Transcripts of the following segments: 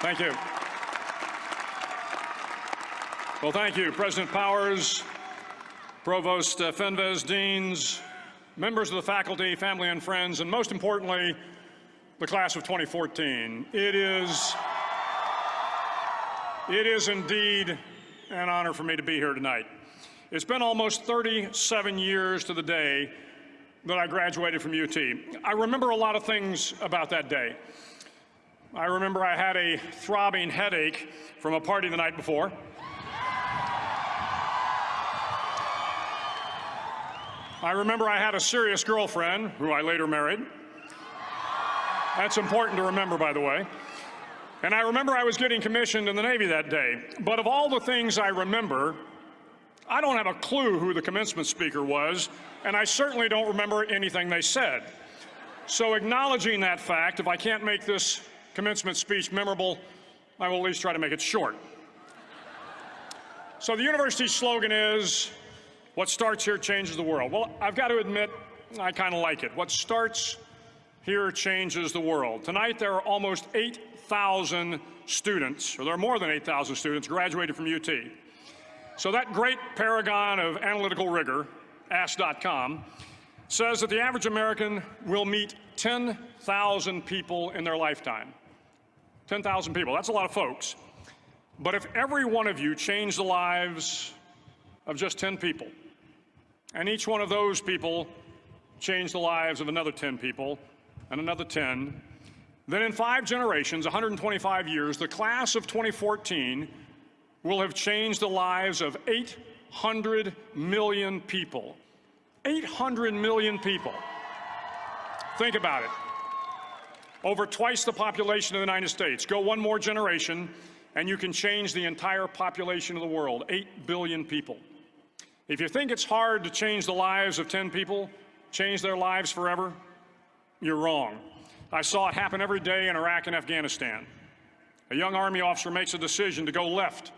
Thank you. Well, thank you, President Powers, Provost uh, Fenves, deans, members of the faculty, family and friends, and most importantly, the class of 2014. It is, it is indeed an honor for me to be here tonight. It's been almost 37 years to the day that I graduated from UT. I remember a lot of things about that day. I remember I had a throbbing headache from a party the night before. I remember I had a serious girlfriend who I later married. That's important to remember, by the way. And I remember I was getting commissioned in the Navy that day. But of all the things I remember, I don't have a clue who the commencement speaker was, and I certainly don't remember anything they said. So acknowledging that fact, if I can't make this commencement speech memorable, I will at least try to make it short. So the university's slogan is, what starts here changes the world. Well, I've got to admit, I kind of like it. What starts here changes the world. Tonight, there are almost 8,000 students, or there are more than 8,000 students graduated from UT. So that great paragon of analytical rigor, Ask.com, says that the average American will meet 10,000 people in their lifetime. 10,000 people, that's a lot of folks. But if every one of you changed the lives of just 10 people, and each one of those people changed the lives of another 10 people and another 10. Then in five generations, 125 years, the class of 2014 will have changed the lives of 800 million people. 800 million people. Think about it. Over twice the population of the United States. Go one more generation, and you can change the entire population of the world, 8 billion people. If you think it's hard to change the lives of 10 people, change their lives forever, you're wrong. I saw it happen every day in Iraq and Afghanistan. A young Army officer makes a decision to go left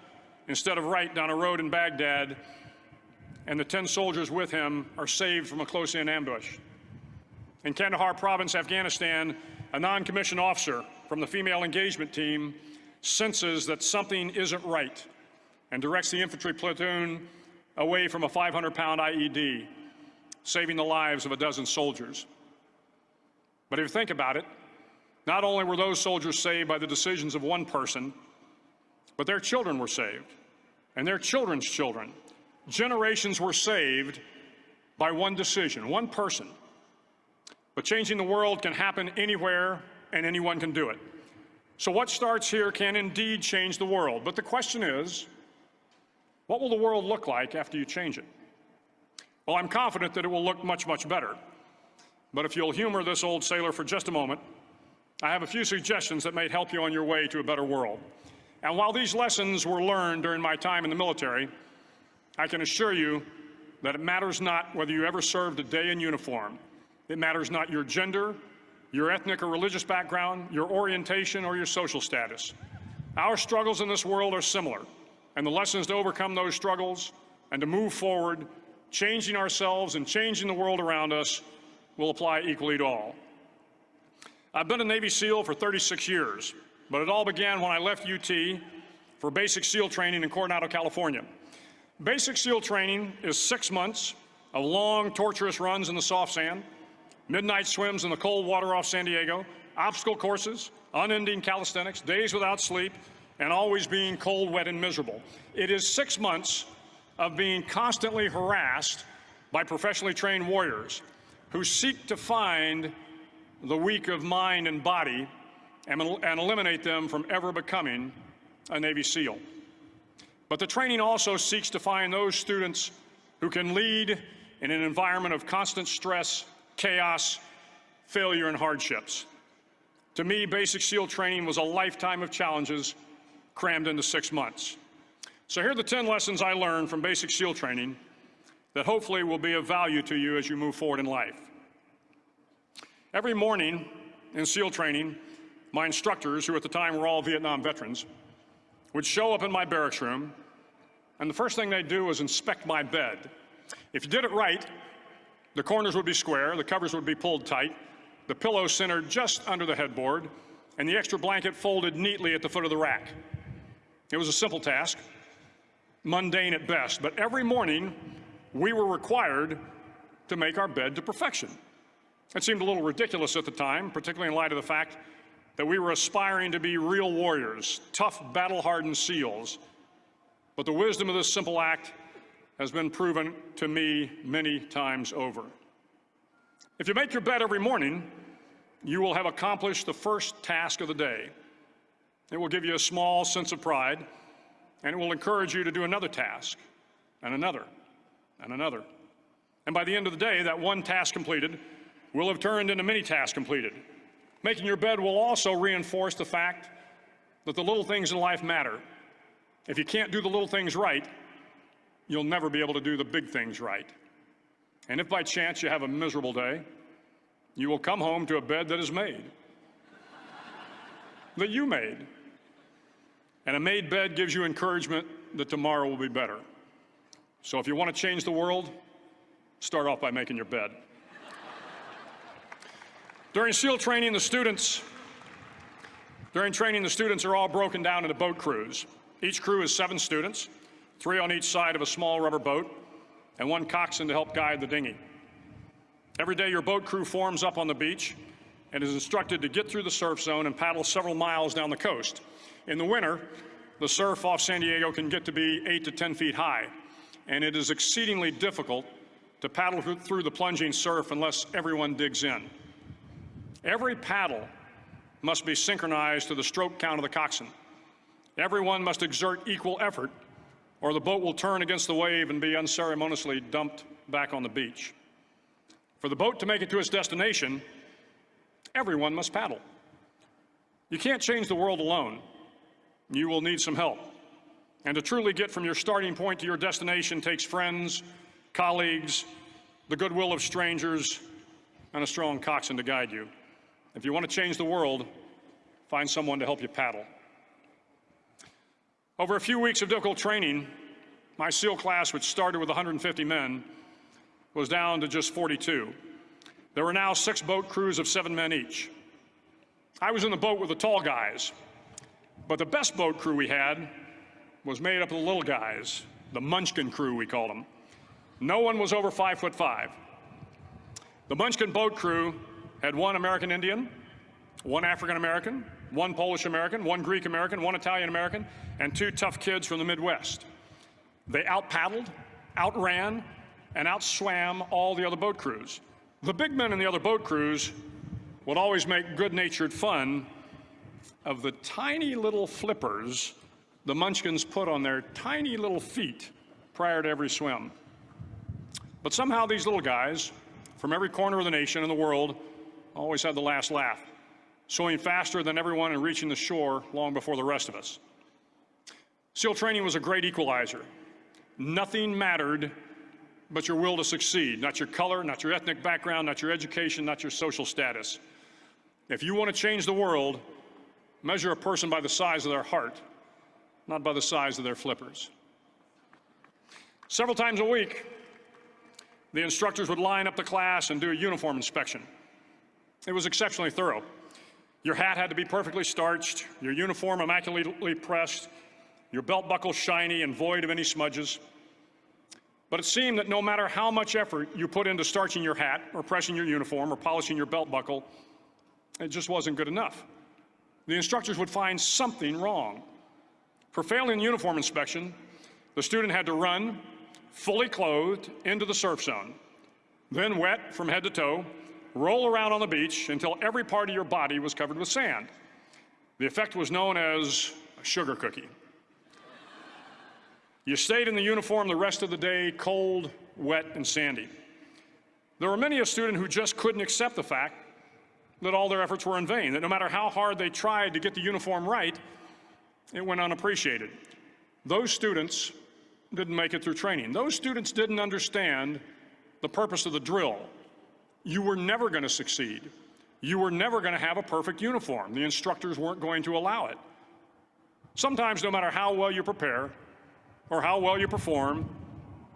instead of right down a road in Baghdad, and the 10 soldiers with him are saved from a close-in ambush. In Kandahar province, Afghanistan, a non-commissioned officer from the female engagement team senses that something isn't right and directs the infantry platoon away from a 500-pound IED, saving the lives of a dozen soldiers. But if you think about it, not only were those soldiers saved by the decisions of one person, but their children were saved, and their children's children. Generations were saved by one decision, one person. But changing the world can happen anywhere, and anyone can do it. So what starts here can indeed change the world. But the question is, what will the world look like after you change it? Well, I'm confident that it will look much, much better. But if you'll humor this old sailor for just a moment, I have a few suggestions that may help you on your way to a better world. And while these lessons were learned during my time in the military, I can assure you that it matters not whether you ever served a day in uniform. It matters not your gender, your ethnic or religious background, your orientation, or your social status. Our struggles in this world are similar and the lessons to overcome those struggles and to move forward, changing ourselves and changing the world around us will apply equally to all. I've been a Navy SEAL for 36 years, but it all began when I left UT for basic SEAL training in Coronado, California. Basic SEAL training is six months of long, torturous runs in the soft sand, midnight swims in the cold water off San Diego, obstacle courses, unending calisthenics, days without sleep, and always being cold, wet, and miserable. It is six months of being constantly harassed by professionally trained warriors who seek to find the weak of mind and body and, and eliminate them from ever becoming a Navy SEAL. But the training also seeks to find those students who can lead in an environment of constant stress, chaos, failure, and hardships. To me, basic SEAL training was a lifetime of challenges crammed into six months. So here are the 10 lessons I learned from basic SEAL training that hopefully will be of value to you as you move forward in life. Every morning in SEAL training, my instructors, who at the time were all Vietnam veterans, would show up in my barracks room, and the first thing they'd do was inspect my bed. If you did it right, the corners would be square, the covers would be pulled tight, the pillow centered just under the headboard, and the extra blanket folded neatly at the foot of the rack. It was a simple task, mundane at best, but every morning we were required to make our bed to perfection. It seemed a little ridiculous at the time, particularly in light of the fact that we were aspiring to be real warriors, tough, battle-hardened SEALs. But the wisdom of this simple act has been proven to me many times over. If you make your bed every morning, you will have accomplished the first task of the day. It will give you a small sense of pride, and it will encourage you to do another task, and another, and another. And by the end of the day, that one task completed will have turned into many tasks completed. Making your bed will also reinforce the fact that the little things in life matter. If you can't do the little things right, you'll never be able to do the big things right. And if by chance you have a miserable day, you will come home to a bed that is made, that you made. And a made bed gives you encouragement that tomorrow will be better. So if you want to change the world, start off by making your bed. During SEAL training, the students, during training, the students are all broken down into boat crews. Each crew is seven students, three on each side of a small rubber boat, and one coxswain to help guide the dinghy. Every day, your boat crew forms up on the beach and is instructed to get through the surf zone and paddle several miles down the coast. In the winter, the surf off San Diego can get to be 8 to 10 feet high, and it is exceedingly difficult to paddle through the plunging surf unless everyone digs in. Every paddle must be synchronized to the stroke count of the coxswain. Everyone must exert equal effort, or the boat will turn against the wave and be unceremoniously dumped back on the beach. For the boat to make it to its destination, everyone must paddle. You can't change the world alone you will need some help. And to truly get from your starting point to your destination takes friends, colleagues, the goodwill of strangers, and a strong coxswain to guide you. If you want to change the world, find someone to help you paddle. Over a few weeks of difficult training, my SEAL class, which started with 150 men, was down to just 42. There were now six boat crews of seven men each. I was in the boat with the tall guys, but the best boat crew we had was made up of the little guys, the Munchkin crew, we called them. No one was over five foot five. The Munchkin boat crew had one American Indian, one African American, one Polish American, one Greek American, one Italian American, and two tough kids from the Midwest. They out paddled, outran, and outswam all the other boat crews. The big men in the other boat crews would always make good natured fun of the tiny little flippers the munchkins put on their tiny little feet prior to every swim. But somehow these little guys from every corner of the nation and the world always had the last laugh, swimming faster than everyone and reaching the shore long before the rest of us. SEAL training was a great equalizer. Nothing mattered but your will to succeed, not your color, not your ethnic background, not your education, not your social status. If you want to change the world, Measure a person by the size of their heart, not by the size of their flippers. Several times a week, the instructors would line up the class and do a uniform inspection. It was exceptionally thorough. Your hat had to be perfectly starched, your uniform immaculately pressed, your belt buckle shiny and void of any smudges. But it seemed that no matter how much effort you put into starching your hat or pressing your uniform or polishing your belt buckle, it just wasn't good enough the instructors would find something wrong. For failing uniform inspection, the student had to run, fully clothed, into the surf zone, then wet from head to toe, roll around on the beach until every part of your body was covered with sand. The effect was known as a sugar cookie. You stayed in the uniform the rest of the day, cold, wet, and sandy. There were many a student who just couldn't accept the fact that all their efforts were in vain, that no matter how hard they tried to get the uniform right, it went unappreciated. Those students didn't make it through training. Those students didn't understand the purpose of the drill. You were never going to succeed. You were never going to have a perfect uniform. The instructors weren't going to allow it. Sometimes, no matter how well you prepare or how well you perform,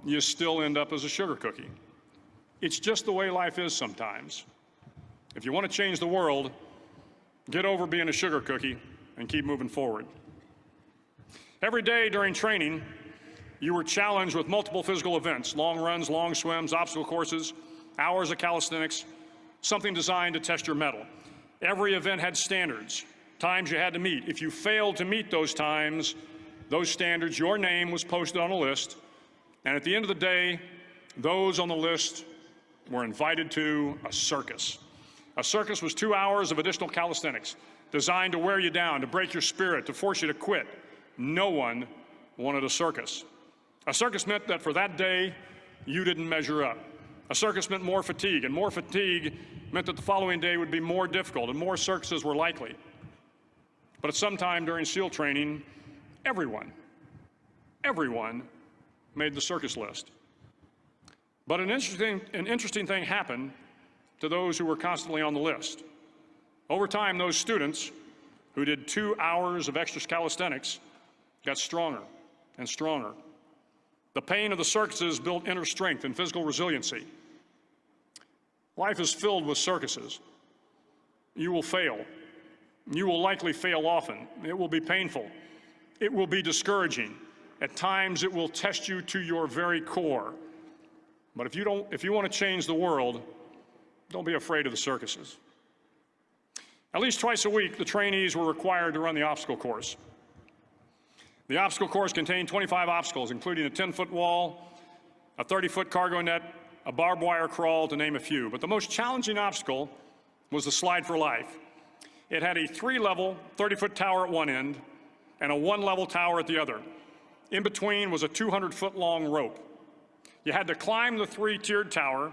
you still end up as a sugar cookie. It's just the way life is sometimes. If you want to change the world, Get over being a sugar cookie and keep moving forward. Every day during training, you were challenged with multiple physical events, long runs, long swims, obstacle courses, hours of calisthenics, something designed to test your mettle. Every event had standards, times you had to meet. If you failed to meet those times, those standards, your name was posted on a list, and at the end of the day, those on the list were invited to a circus. A circus was two hours of additional calisthenics designed to wear you down, to break your spirit, to force you to quit. No one wanted a circus. A circus meant that for that day, you didn't measure up. A circus meant more fatigue, and more fatigue meant that the following day would be more difficult and more circuses were likely. But at some time during SEAL training, everyone, everyone made the circus list. But an interesting, an interesting thing happened to those who were constantly on the list. Over time, those students who did two hours of extra calisthenics got stronger and stronger. The pain of the circuses built inner strength and physical resiliency. Life is filled with circuses. You will fail. You will likely fail often. It will be painful. It will be discouraging. At times, it will test you to your very core. But if you, don't, if you want to change the world, don't be afraid of the circuses. At least twice a week, the trainees were required to run the obstacle course. The obstacle course contained 25 obstacles, including a 10-foot wall, a 30-foot cargo net, a barbed wire crawl, to name a few. But the most challenging obstacle was the slide for life. It had a three-level, 30-foot tower at one end and a one-level tower at the other. In between was a 200-foot long rope. You had to climb the three-tiered tower,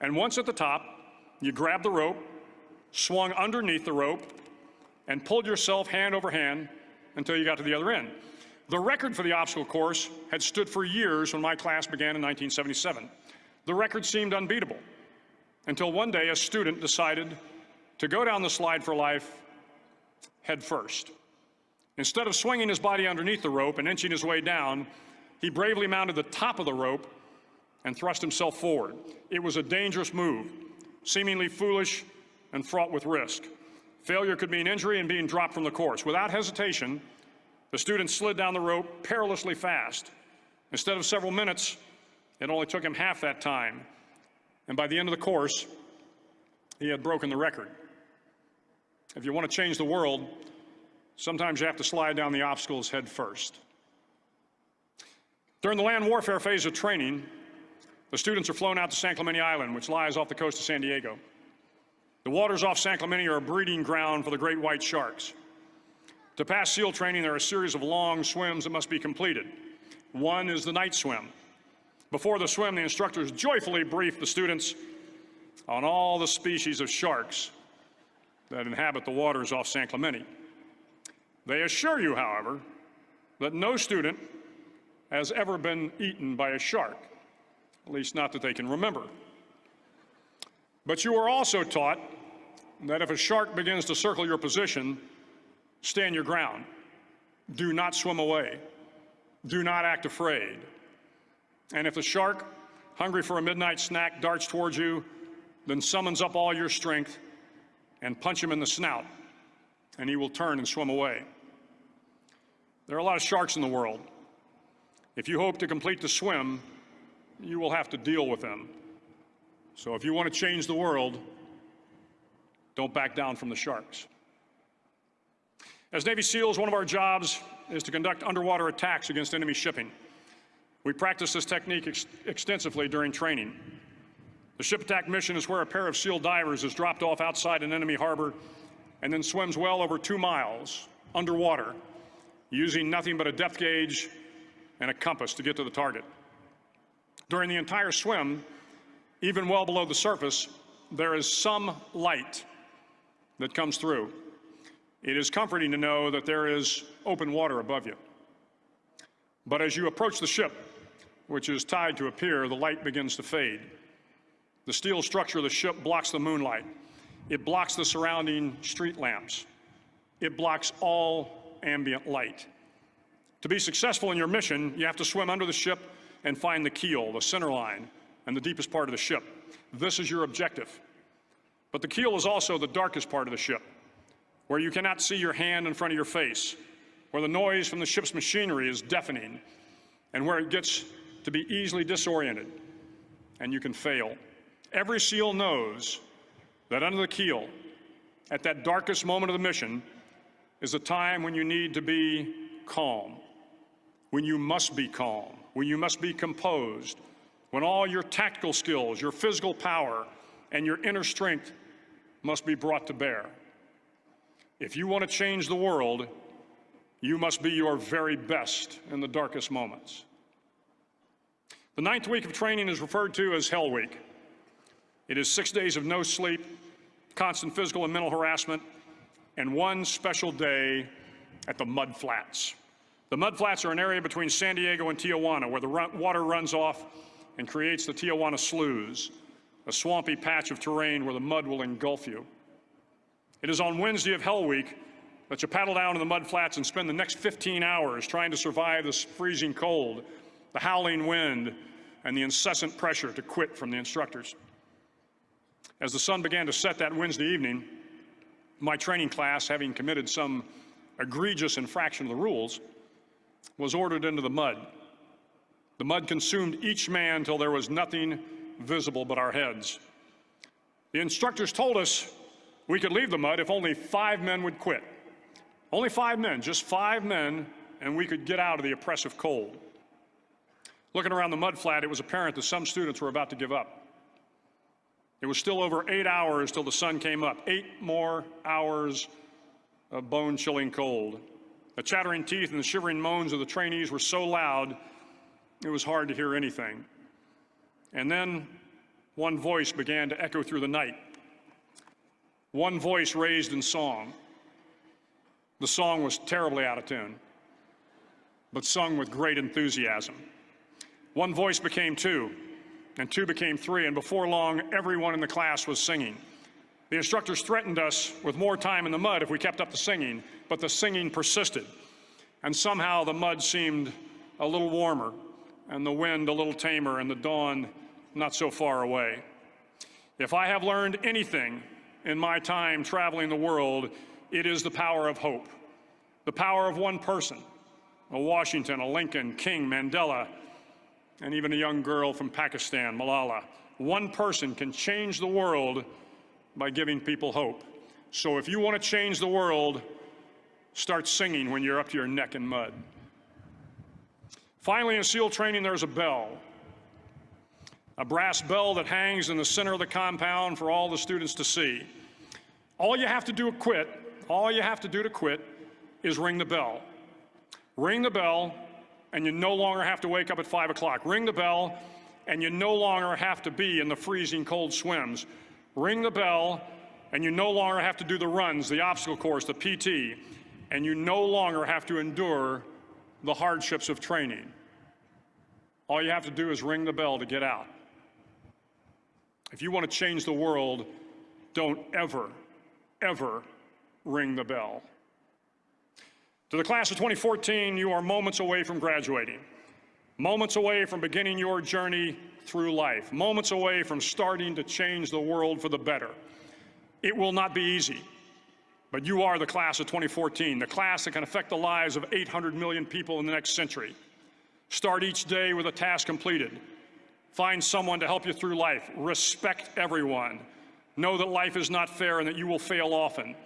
and once at the top, you grabbed the rope, swung underneath the rope, and pulled yourself hand over hand until you got to the other end. The record for the obstacle course had stood for years when my class began in 1977. The record seemed unbeatable until one day a student decided to go down the slide for life head first. Instead of swinging his body underneath the rope and inching his way down, he bravely mounted the top of the rope and thrust himself forward. It was a dangerous move, seemingly foolish and fraught with risk. Failure could mean injury and being dropped from the course. Without hesitation, the student slid down the rope perilously fast. Instead of several minutes, it only took him half that time. And by the end of the course, he had broken the record. If you want to change the world, sometimes you have to slide down the obstacles head first. During the land warfare phase of training, the students are flown out to San Clemente Island, which lies off the coast of San Diego. The waters off San Clemente are a breeding ground for the great white sharks. To pass SEAL training, there are a series of long swims that must be completed. One is the night swim. Before the swim, the instructors joyfully brief the students on all the species of sharks that inhabit the waters off San Clemente. They assure you, however, that no student has ever been eaten by a shark at least not that they can remember. But you are also taught that if a shark begins to circle your position, stand your ground. Do not swim away. Do not act afraid. And if the shark, hungry for a midnight snack, darts towards you, then summons up all your strength and punch him in the snout, and he will turn and swim away. There are a lot of sharks in the world. If you hope to complete the swim, you will have to deal with them. So if you want to change the world, don't back down from the sharks. As Navy SEALs, one of our jobs is to conduct underwater attacks against enemy shipping. We practice this technique ex extensively during training. The ship attack mission is where a pair of SEAL divers is dropped off outside an enemy harbor and then swims well over two miles underwater using nothing but a depth gauge and a compass to get to the target. During the entire swim, even well below the surface, there is some light that comes through. It is comforting to know that there is open water above you. But as you approach the ship, which is tied to a pier, the light begins to fade. The steel structure of the ship blocks the moonlight. It blocks the surrounding street lamps. It blocks all ambient light. To be successful in your mission, you have to swim under the ship and find the keel, the center line, and the deepest part of the ship. This is your objective. But the keel is also the darkest part of the ship. where you cannot see your hand in front of your face, where the noise from the ship's machinery is deafening, and where it gets to be easily disoriented, and you can fail. Every SEAL knows that under the keel, at that darkest moment of the mission, is a time when you need to be calm, when you must be calm, when you must be composed, when all your tactical skills, your physical power, and your inner strength must be brought to bear. If you want to change the world, you must be your very best in the darkest moments. The ninth week of training is referred to as Hell Week. It is six days of no sleep, constant physical and mental harassment, and one special day at the Mud Flats. The Mud Flats are an area between San Diego and Tijuana where the run water runs off and creates the Tijuana Sloughs, a swampy patch of terrain where the mud will engulf you. It is on Wednesday of Hell Week that you paddle down to the mud flats and spend the next 15 hours trying to survive this freezing cold, the howling wind, and the incessant pressure to quit from the instructors. As the sun began to set that Wednesday evening, my training class, having committed some egregious infraction of the rules, was ordered into the mud. The mud consumed each man till there was nothing visible but our heads. The instructors told us we could leave the mud if only five men would quit. Only five men, just five men, and we could get out of the oppressive cold. Looking around the mud flat, it was apparent that some students were about to give up. It was still over eight hours till the sun came up, eight more hours of bone-chilling cold. The chattering teeth and the shivering moans of the trainees were so loud, it was hard to hear anything. And then one voice began to echo through the night one voice raised in song. The song was terribly out of tune, but sung with great enthusiasm. One voice became two, and two became three, and before long, everyone in the class was singing. The instructors threatened us with more time in the mud if we kept up the singing, but the singing persisted. And somehow the mud seemed a little warmer, and the wind a little tamer, and the dawn not so far away. If I have learned anything in my time traveling the world, it is the power of hope. The power of one person, a Washington, a Lincoln, King, Mandela, and even a young girl from Pakistan, Malala. One person can change the world by giving people hope. So if you want to change the world, start singing when you're up to your neck in mud. Finally, in SEAL training, there's a bell a brass bell that hangs in the center of the compound for all the students to see. All you have to do to quit, all you have to do to quit is ring the bell. Ring the bell and you no longer have to wake up at five o'clock. Ring the bell and you no longer have to be in the freezing cold swims. Ring the bell and you no longer have to do the runs, the obstacle course, the PT, and you no longer have to endure the hardships of training. All you have to do is ring the bell to get out. If you want to change the world, don't ever, ever ring the bell. To the class of 2014, you are moments away from graduating, moments away from beginning your journey through life, moments away from starting to change the world for the better. It will not be easy, but you are the class of 2014, the class that can affect the lives of 800 million people in the next century. Start each day with a task completed, Find someone to help you through life. Respect everyone. Know that life is not fair and that you will fail often.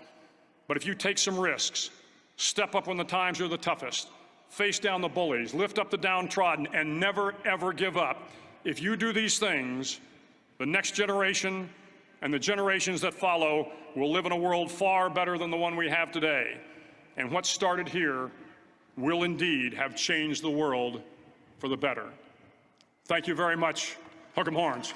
But if you take some risks, step up when the times are the toughest, face down the bullies, lift up the downtrodden, and never, ever give up, if you do these things, the next generation and the generations that follow will live in a world far better than the one we have today. And what started here will indeed have changed the world for the better. Thank you very much. Hook 'em horns.